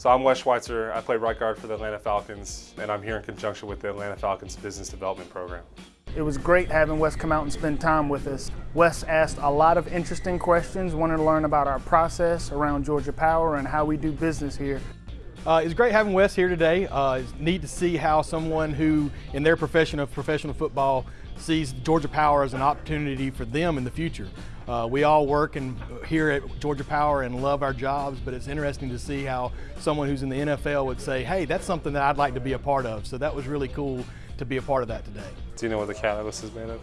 So I'm Wes Schweitzer. I play right guard for the Atlanta Falcons, and I'm here in conjunction with the Atlanta Falcons Business Development Program. It was great having Wes come out and spend time with us. Wes asked a lot of interesting questions, wanted to learn about our process around Georgia Power and how we do business here. Uh, it's great having Wes here today. Uh, it's neat to see how someone who, in their profession of professional football, sees Georgia Power as an opportunity for them in the future. Uh, we all work and here at Georgia Power and love our jobs, but it's interesting to see how someone who's in the NFL would say, hey, that's something that I'd like to be a part of. So that was really cool to be a part of that today. Do you know what the catalyst is made of?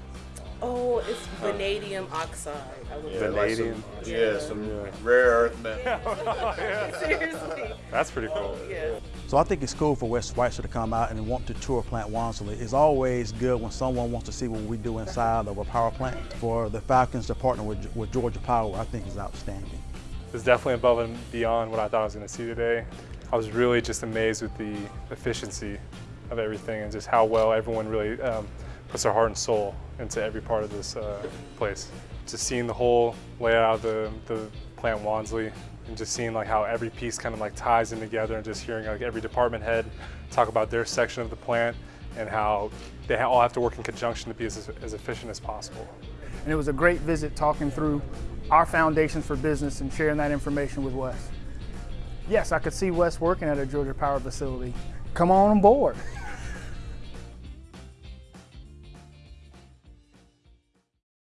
Oh, it's vanadium oxide. I would Yeah, Vanadium? Like some, yeah, some rare earth metal. Seriously. That's pretty cool. Yeah. So I think it's cool for Wes Schweitzer to come out and want to tour Plant Wansley. It's always good when someone wants to see what we do inside of a power plant. For the Falcons to partner with, with Georgia Power, I think is outstanding. It's definitely above and beyond what I thought I was going to see today. I was really just amazed with the efficiency of everything and just how well everyone really um, puts their heart and soul into every part of this uh, place. Just seeing the whole layout of the, the plant Wansley and just seeing like how every piece kind of like ties in together and just hearing like every department head talk about their section of the plant and how they all have to work in conjunction to be as, as efficient as possible. And it was a great visit talking through our foundations for business and sharing that information with Wes. Yes, I could see Wes working at a Georgia Power facility. Come on board.